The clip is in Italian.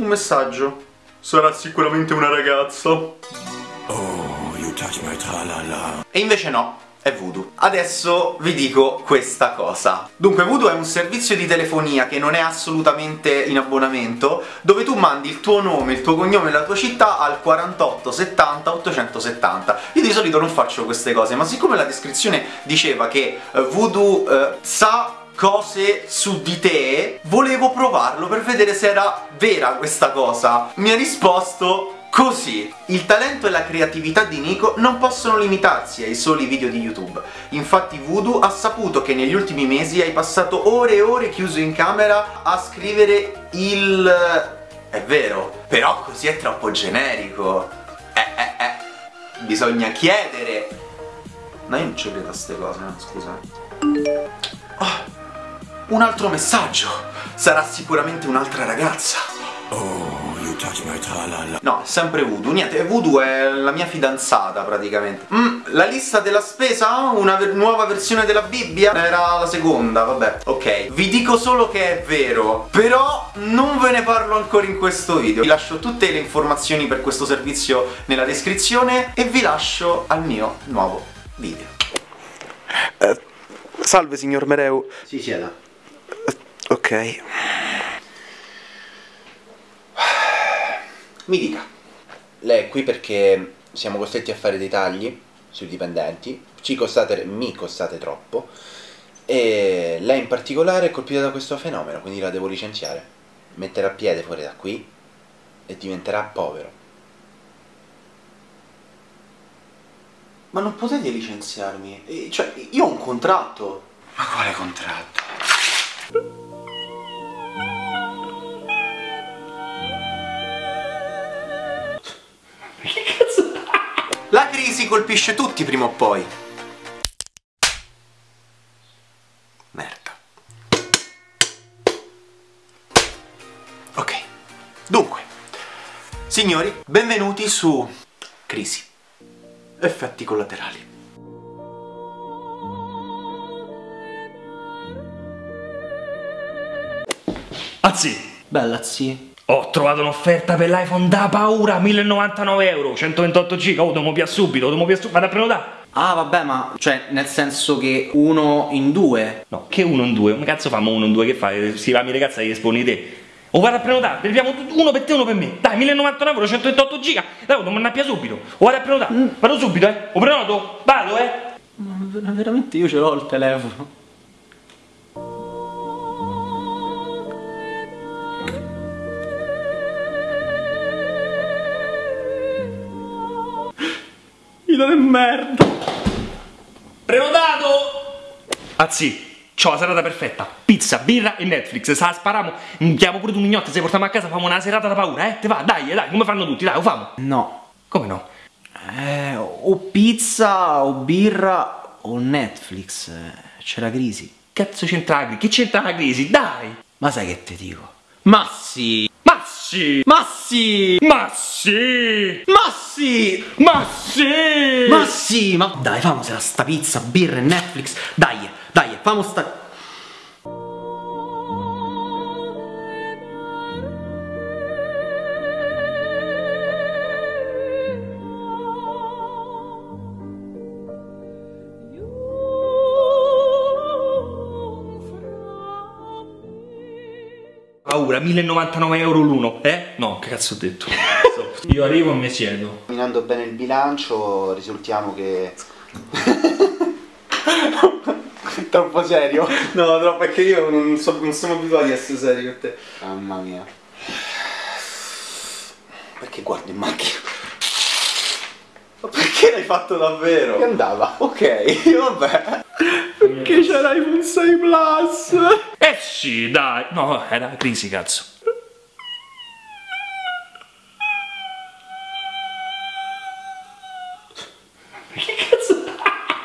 un messaggio. Sarà sicuramente una ragazza. Oh, you touch my tra-la-la. E invece no, è Voodoo. Adesso vi dico questa cosa. Dunque, Voodoo è un servizio di telefonia che non è assolutamente in abbonamento, dove tu mandi il tuo nome, il tuo cognome e la tua città al 48 70 870. Io di solito non faccio queste cose, ma siccome la descrizione diceva che eh, Voodoo eh, sa cose su di te, volevo provarlo per vedere se era vera questa cosa. Mi ha risposto Così, il talento e la creatività di Nico non possono limitarsi ai soli video di YouTube. Infatti Voodoo ha saputo che negli ultimi mesi hai passato ore e ore chiuso in camera a scrivere il... È vero, però così è troppo generico. Eh, eh, eh. Bisogna chiedere. No, io non ci credo a ste cose, no? scusa. Oh, un altro messaggio. Sarà sicuramente un'altra ragazza. Oh, you touch my tra-la-la. No, è sempre Voodoo. Niente, Voodoo è la mia fidanzata praticamente. Mm, la lista della spesa? Una ver- nuova versione della Bibbia? Era la seconda, vabbè. Ok, vi dico solo che è vero, però non ve ne parlo ancora in questo video. Vi lascio tutte le informazioni per questo servizio nella descrizione e vi lascio al mio nuovo video. salve signor Mereu. Si sieda. Ok. Mi dica. Lei è qui perché siamo costretti a fare dei tagli sui dipendenti, ci costate, mi costate troppo e lei in particolare è colpita da questo fenomeno, quindi la devo licenziare. Metterà piede fuori da qui e diventerà povero. Ma non potete licenziarmi? Cioè, io ho un contratto. Ma quale contratto? La crisi colpisce tutti prima o poi. Merda. Ok. Dunque, signori, benvenuti su Crisi. Effetti collaterali. Anzi, Bella, sì. Ho trovato un'offerta per l'iPhone da paura, 1099 euro, 128 giga, oh, dobbiamo via subito, dobbiamo via subito, vado a prenotare. Ah, vabbè, ma cioè, nel senso che uno in due. No, che uno in due, come cazzo famo uno in due, che fai? Si va, mi ragazza, gli esponi te. O vado a prenotare, abbiamo uno per te e uno per me. Dai, 1099 euro, 128 giga, dai, dobbiamo andare via subito. O vado a prenotare, vado subito, eh. O prenoto, vado, eh. Ma ver- veramente io ce l'ho il telefono. Ida di merda. Prenotato! Anzi, c'ho la serata perfetta. Pizza, birra e Netflix. Se la spariamo, chiamo pure tu mignotte, se portiamo a casa, famo una serata da paura, eh? Te va, dai, dai, come fanno tutti, dai, lo famo. No. Come no? Eh, o pizza, o birra, o Netflix. Eh, C'è la crisi. Cazzo c'entra la crisi? Che c'entra la crisi? Dai! Ma sai che te dico? Ma sì! Sì! Ma sì! Ma sì! Ma sì! Ma sì! Ma sì! Ma dai, famosela sta pizza, birra e Netflix. Dai, dai, famo sta... Paura, 1099 euro l'uno, eh? No, che cazzo ho detto? Io arrivo e mi siedo. Esaminando bene il bilancio risultiamo che... Troppo serio? No, troppo perché io non, so, non siamo abituati a essere seri con te. Mamma mia. Perché guardi in macchina? Ma perché l'hai fatto davvero? Che andava? Ok, vabbè. Che c'è l'iPhone 6 Plus? Eh sì, dai! No, era crisi, cazzo.